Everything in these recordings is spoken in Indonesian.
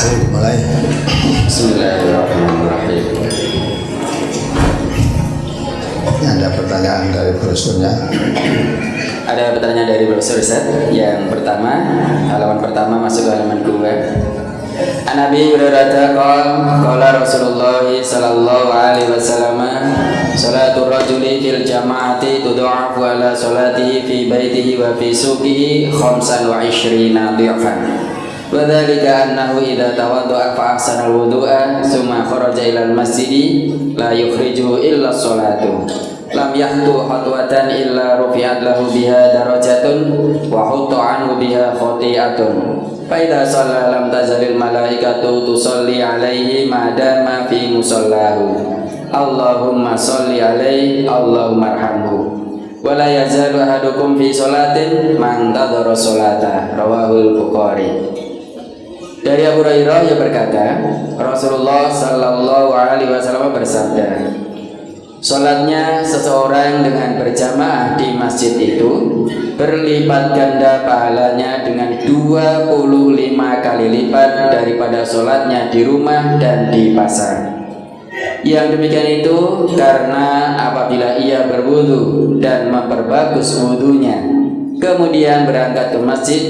Ayo dimulai. Bismillahirrahmanirrahim. Ini ada pertanyaan dari brosurnya. Ada pertanyaan dari brosur Ustaz. Yang pertama, halaman pertama masuk ke halaman kedua. An Nabi Hurairah qol qala Rasulullah sallallahu alaihi wasallam salatul rajuli fil jama'ati tudha'afu ala salatihi fi baitihi wa fi suqihi khamsan wa ishrina dhi'fan وذلك أنه إذا توضأ فأحسن الوضوء ثم خرج إلى المسجد لا يخرجه إلا الصلاة لم يخطو خطوة إلا رفعت له بها درجة وحط عنه بها خطيئة فإذا صلى لم تزل الملائكة تصلي عليه ما دام في مصلاه اللهم صل عليه اللهم ارحمه ولا يزال أحدكم في صلاة من انتظر الصلاة رواه البخاري dari Abu Hurairah yang berkata, Rasulullah Shallallahu Alaihi Wasallam bersabda, Sholatnya seseorang dengan berjamaah di masjid itu berlipat ganda pahalanya dengan 25 kali lipat daripada sholatnya di rumah dan di pasar. Yang demikian itu karena apabila ia berwudu dan memperbagus wudunya kemudian berangkat ke masjid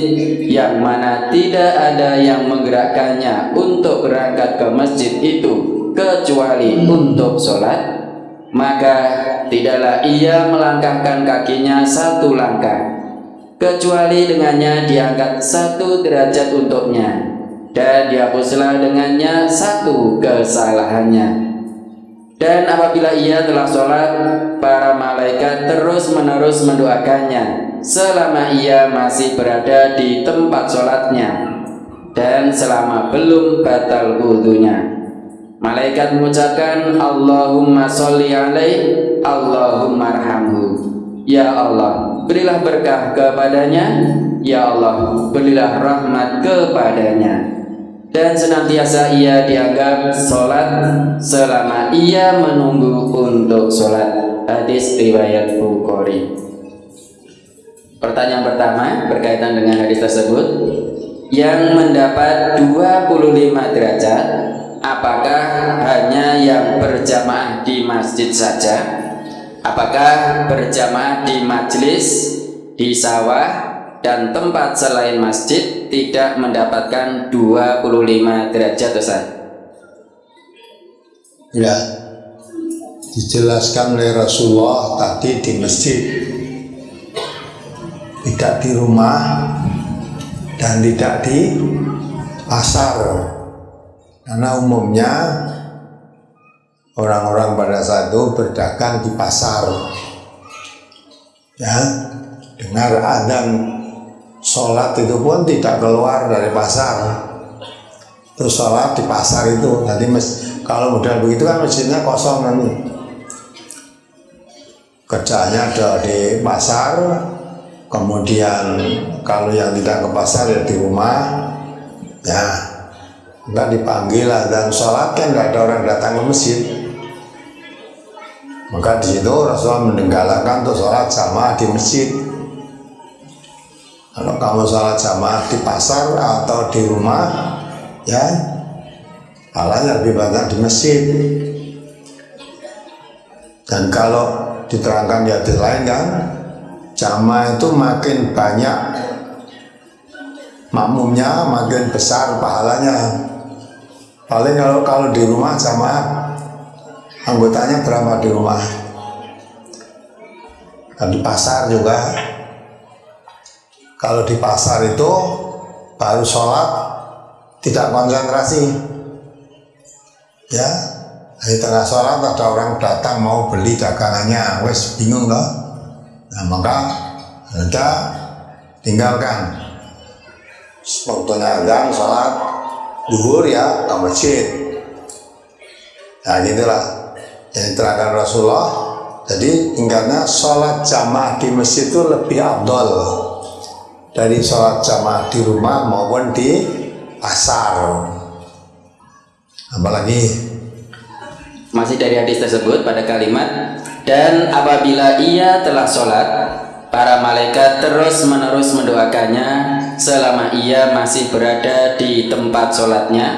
yang mana tidak ada yang menggerakkannya untuk berangkat ke masjid itu kecuali untuk sholat. Maka tidaklah ia melangkahkan kakinya satu langkah kecuali dengannya diangkat satu derajat untuknya dan dihapuslah dengannya satu kesalahannya dan apabila ia telah sholat para malaikat terus menerus mendoakannya selama ia masih berada di tempat sholatnya dan selama belum batal wudhunya. Malaikat mengucapkan Allahumma sholli alaih Allahumma arhamhu. Ya Allah berilah berkah kepadanya. Ya Allah berilah rahmat kepadanya dan senantiasa ia dianggap sholat selama ia menunggu untuk sholat. Hadis riwayat Bukhari. Pertanyaan pertama berkaitan dengan hadis tersebut. Yang mendapat 25 derajat Apakah hanya yang berjamaah di masjid saja? Apakah berjamaah di majlis, di sawah, dan tempat selain masjid tidak mendapatkan 25 derajat Ustaz? Ya, dijelaskan oleh Rasulullah tadi di masjid. Tidak di rumah dan tidak di pasar. Karena umumnya orang-orang pada saat itu berdagang di pasar. Ya. Dengar adzan sholat itu pun tidak keluar dari pasar. Terus sholat di pasar itu nanti mes, kalau modal begitu kan masjidnya kosong nanti. Kerjanya ada di pasar kemudian kalau yang tidak ke pasar ya di rumah. Ya enggak dipanggil lah. Dan sholat kan nggak ada orang datang ke masjid. Maka di situ Rasulullah mendenggalakan untuk sholat sama di masjid kalau kamu sholat sama di pasar atau di rumah ya halanya lebih banyak di masjid. Dan kalau diterangkan di hadis lain kan jamaah itu makin banyak makmumnya makin besar pahalanya. Paling kalau kalau di rumah jamaah anggotanya berapa di rumah? Dan di pasar juga kalau di pasar itu baru sholat tidak konsentrasi. Ya di tengah sholat ada orang datang mau beli dagangannya. Wes bingung loh Nah maka kita tinggalkan. Waktunya azan sholat duhur ya ke masjid. Nah gitulah. Yang diterangkan Rasulullah. Jadi tinggalnya sholat jamaah di masjid itu lebih abdol dari sholat jamaah di rumah maupun di pasar. Apalagi masih dari hadis tersebut pada kalimat dan apabila ia telah sholat, para malaikat terus menerus mendoakannya selama ia masih berada di tempat sholatnya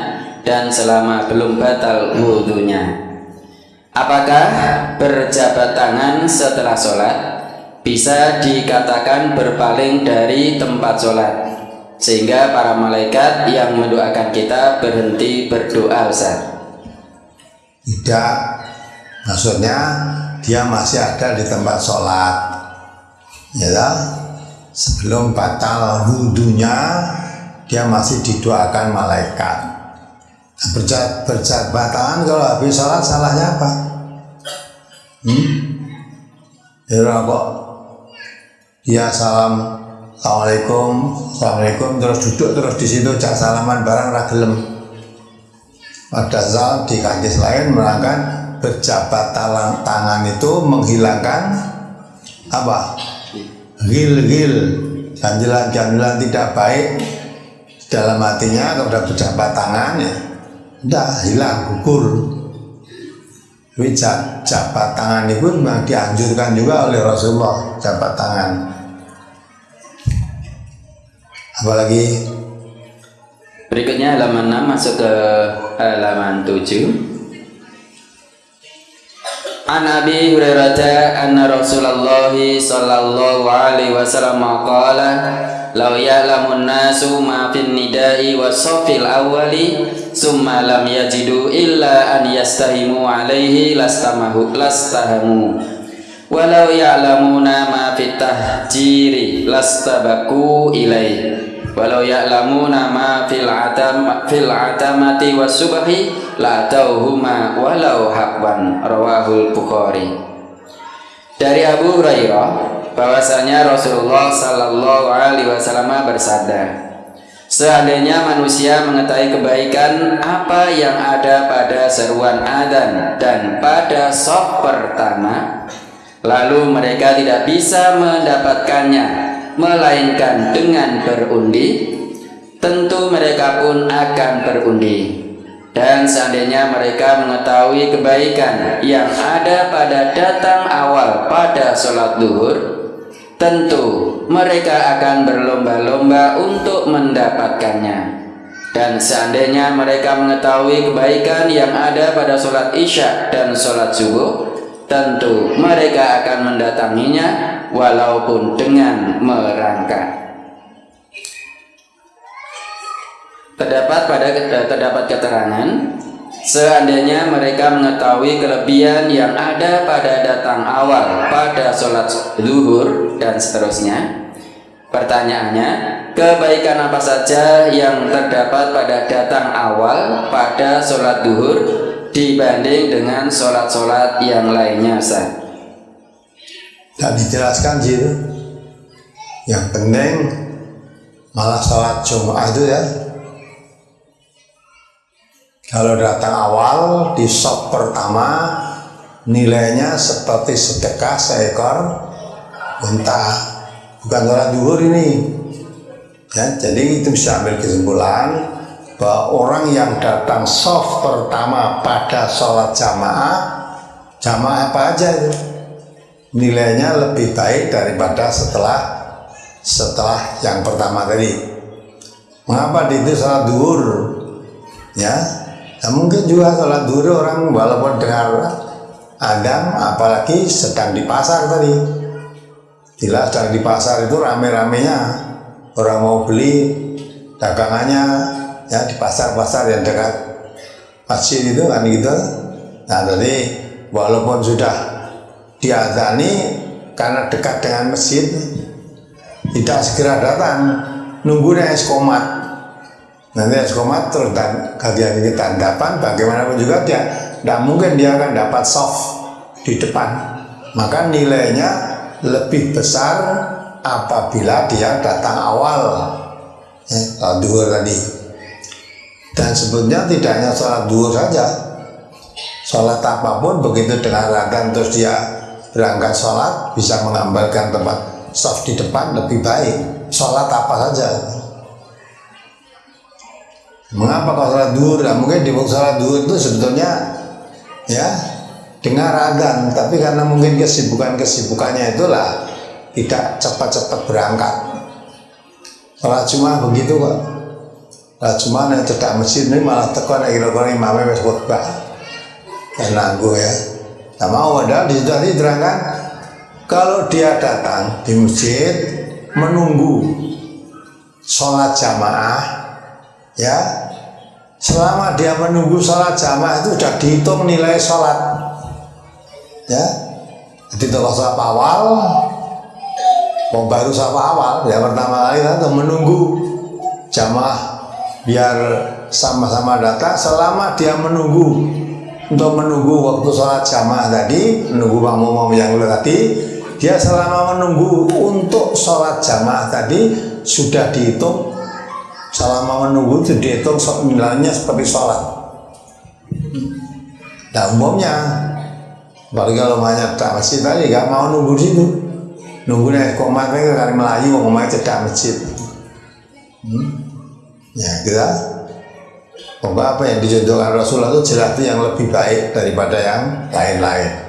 dan selama belum batal wudhunya. Apakah berjabat tangan setelah sholat bisa dikatakan berpaling dari tempat sholat sehingga para malaikat yang mendoakan kita berhenti berdoa Ustaz? Tidak, maksudnya dia masih ada di tempat sholat, ya sebelum batal wudhunya dia masih didoakan malaikat berjat berjabat tangan kalau habis sholat salahnya apa? Hmm? Ya kok dia salam. Assalamualaikum. Assalamualaikum. Terus duduk terus di situ cak salaman barang ragelem pada saat di hadis lain merangkan berjabat tangan itu menghilangkan apa? Gil-gil. Janjilan-janjilan tidak baik dalam hatinya sudah berjabat tangan ya. Tidak hilang gugur. Tapi jabat tangan itu memang dianjurkan juga oleh Rasulullah jabat tangan apalagi? Berikutnya halaman 6 masuk ke halaman 7 An Abi Hurairah anna Rasulullah sallallahu alaihi wasallam qala law ya'lamun nasu ma fin nida'i wa safil awwali summa lam yajidu illa an yastahimu alaihi lastamahu lastahamu walau ya'lamuna ma fit tahjiri lastabaku ilaihi walau ya'lamuna ma fil atam fil atamati wasubhi la tauhuma walau habwan rawahul bukhari. Dari Abu Hurairah bahwasanya Rasulullah sallallahu alaihi wasallam bersabda Seandainya manusia mengetahui kebaikan apa yang ada pada seruan adzan dan pada sop pertama, lalu mereka tidak bisa mendapatkannya melainkan dengan berundi. Tentu mereka pun akan berundi. Dan seandainya mereka mengetahui kebaikan yang ada pada datang awal pada sholat duhur tentu mereka akan berlomba-lomba untuk mendapatkannya. Dan seandainya mereka mengetahui kebaikan yang ada pada sholat isya dan sholat subuh tentu mereka akan mendatanginya walaupun dengan merangkak. Terdapat pada terdapat keterangan seandainya mereka mengetahui kelebihan yang ada pada datang awal pada sholat zuhur dan seterusnya. Pertanyaannya, kebaikan apa saja yang terdapat pada datang awal pada sholat duhur dibanding dengan sholat-sholat yang lainnya Ustaz? Tak dijelaskan sih. Yang penting malah sholat Jumat itu ya. Kalau datang awal di sop pertama nilainya seperti sedekah seekor unta. Bukan sholat duhur ini. Ya, jadi itu bisa ambil kesimpulan bahwa orang yang datang soft pertama pada sholat jamaah jamaah apa aja itu? Nilainya lebih baik daripada setelah setelah yang pertama tadi. Mengapa di itu sholat duhur? Ya nah, mungkin juga sholat duhur orang walaupun dengar Adam apalagi sedang di pasar tadi. Bila sedang di pasar itu rame-ramenya. Orang mau beli dagangannya ya di pasar-pasar yang dekat masjid itu kan gitu. Nah jadi walaupun sudah diadani karena dekat dengan masjid tidak segera datang nunggu es komat. Nanti es komat terus dan kajian ini tandapan bagaimanapun juga dia tidak mungkin dia akan dapat soft di depan. Maka nilainya lebih besar apabila dia datang awal. Duhur tadi dan sebetulnya tidak hanya sholat duhur saja. Sholat apa pun begitu dengan rangkaian terus dia berangkat sholat bisa mengambilkan tempat soft di depan lebih baik. Sholat apa saja. Mengapa kalau sholat duhur? Nah, mungkin di sholat duhur itu sebetulnya ya dengar agan tapi karena mungkin kesibukan-kesibukannya itulah tidak cepat-cepat berangkat. Sholat Jumat begitu kok. Sholat Jumat yang cedak masjid ini malah tekan yang kira-kira imamnya wis khutbah. Kan nanggu ya. Nah mau padahal di situ diterangkan kalau dia datang di masjid menunggu sholat jamaah ya selama dia menunggu sholat jamaah itu sudah dihitung nilai sholat ya jadi kalau sholat awal mau baru sholat awal ya pertama kali kan menunggu jamaah biar sama-sama datang selama dia menunggu. Untuk menunggu waktu sholat jamaah tadi menunggu makmum yang tadi dia selama menunggu untuk sholat jamaah tadi sudah dihitung. Selama menunggu itu dihitung nilainya seperti sholat. Nah umumnya apalagi kalau banyak tak masjid tadi gak mau nunggu di situ. Nunggu nih komat ke kali Melayu ngomongnya cedak masjid. Hmm? Ya kita Pokoknya apa yang dicontohkan Rasulullah itu jelas itu yang lebih baik daripada yang lain-lain.